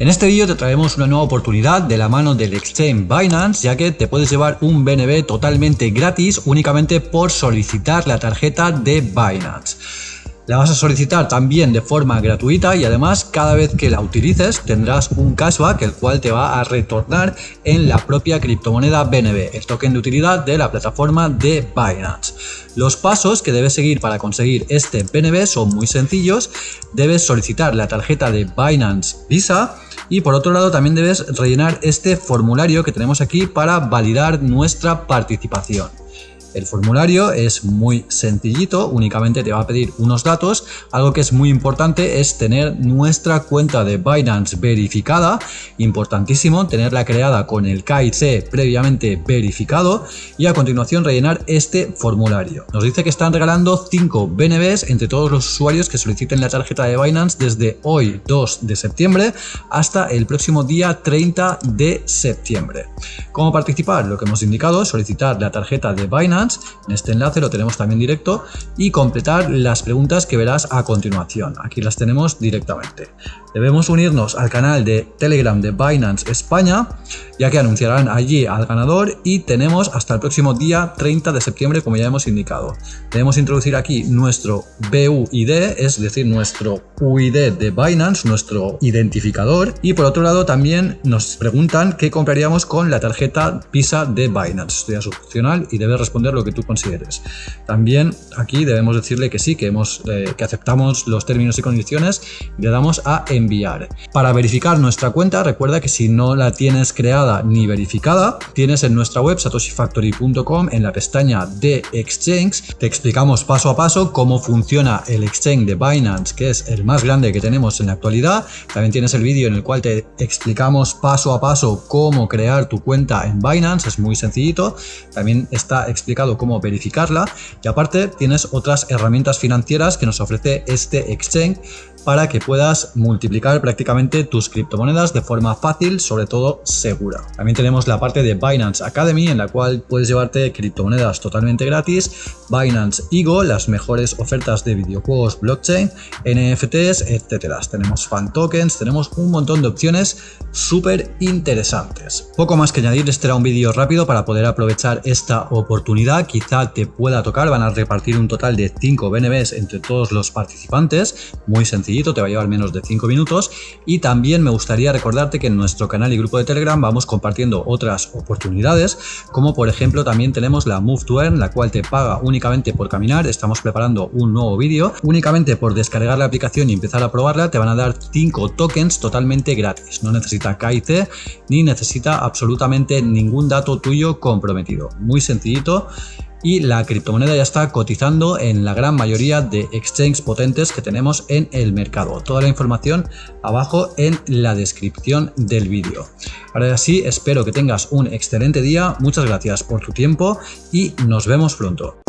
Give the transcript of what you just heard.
En este vídeo te traemos una nueva oportunidad de la mano del exchange Binance, ya que te puedes llevar un BNB totalmente gratis únicamente por solicitar la tarjeta de Binance. La vas a solicitar también de forma gratuita y además cada vez que la utilices tendrás un cashback el cual te va a retornar en la propia criptomoneda BNB, el token de utilidad de la plataforma de Binance. Los pasos que debes seguir para conseguir este BNB son muy sencillos. Debes solicitar la tarjeta de Binance Visa y por otro lado también debes rellenar este formulario que tenemos aquí para validar nuestra participación. El formulario es muy sencillito, únicamente te va a pedir unos datos. Algo que es muy importante es tener nuestra cuenta de Binance verificada. Importantísimo tenerla creada con el KIC previamente verificado y a continuación rellenar este formulario. Nos dice que están regalando 5 BNBs entre todos los usuarios que soliciten la tarjeta de Binance desde hoy 2 de septiembre hasta el próximo día 30 de septiembre. ¿Cómo participar? Lo que hemos indicado, solicitar la tarjeta de Binance en este enlace lo tenemos también directo y completar las preguntas que verás a continuación. Aquí las tenemos directamente. Debemos unirnos al canal de Telegram de Binance España, ya que anunciarán allí al ganador y tenemos hasta el próximo día 30 de septiembre, como ya hemos indicado. Debemos introducir aquí nuestro BUID, es decir, nuestro UID de Binance, nuestro identificador. Y por otro lado también nos preguntan qué compraríamos con la tarjeta Visa de Binance. Esto ya es opcional y debes responder lo que tú consideres. También aquí debemos decirle que sí, que, hemos, eh, que aceptamos los términos y condiciones y le damos a enviar. Para verificar nuestra cuenta, recuerda que si no la tienes creada ni verificada, tienes en nuestra web satoshifactory.com en la pestaña de Exchange, te explicamos paso a paso cómo funciona el exchange de Binance, que es el más grande que tenemos en la actualidad. También tienes el vídeo en el cual te explicamos paso a paso cómo crear tu cuenta en Binance, es muy sencillito. También está explicado cómo verificarla y aparte tienes otras herramientas financieras que nos ofrece este exchange para que puedas multiplicar prácticamente tus criptomonedas de forma fácil, sobre todo segura. También tenemos la parte de Binance Academy en la cual puedes llevarte criptomonedas totalmente gratis, Binance Ego, las mejores ofertas de videojuegos blockchain, NFTs, etcétera. Tenemos fan tokens, tenemos un montón de opciones súper interesantes. Poco más que añadir, este era un vídeo rápido para poder aprovechar esta oportunidad, quizá te pueda tocar, van a repartir un total de 5 BNBs entre todos los participantes, muy sencillo te va a llevar menos de 5 minutos. Y también me gustaría recordarte que en nuestro canal y grupo de Telegram vamos compartiendo otras oportunidades, como por ejemplo también tenemos la Move to Earn, la cual te paga únicamente por caminar, estamos preparando un nuevo vídeo, únicamente por descargar la aplicación y empezar a probarla te van a dar 5 tokens totalmente gratis, no necesita KIC ni necesita absolutamente ningún dato tuyo comprometido, muy sencillito y la criptomoneda ya está cotizando en la gran mayoría de exchanges potentes que tenemos en el mercado. Toda la información abajo en la descripción del vídeo. Ahora sí, espero que tengas un excelente día, muchas gracias por tu tiempo y nos vemos pronto.